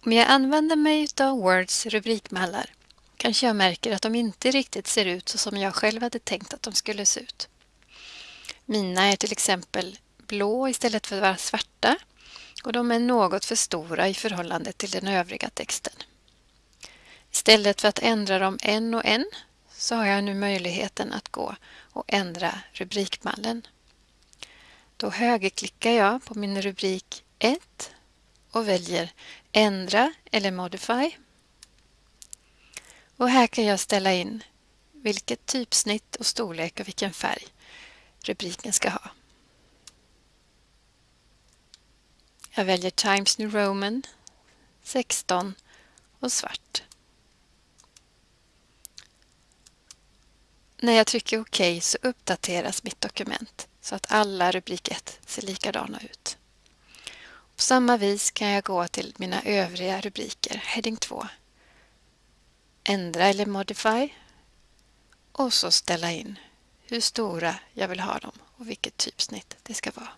Om jag använder mig av Words rubrikmallar kanske jag märker att de inte riktigt ser ut så som jag själv hade tänkt att de skulle se ut. Mina är till exempel blå istället för att vara svarta och de är något för stora i förhållande till den övriga texten. Istället för att ändra dem en och en så har jag nu möjligheten att gå och ändra rubrikmallen. Då högerklickar jag på min rubrik 1 och väljer Ändra eller Modify. Och här kan jag ställa in vilket typsnitt och storlek och vilken färg rubriken ska ha. Jag väljer Times New Roman 16 och svart. När jag trycker OK så uppdateras mitt dokument så att alla rubrik 1 ser likadana ut. På samma vis kan jag gå till mina övriga rubriker, heading 2, ändra eller modify och så ställa in hur stora jag vill ha dem och vilket typsnitt det ska vara.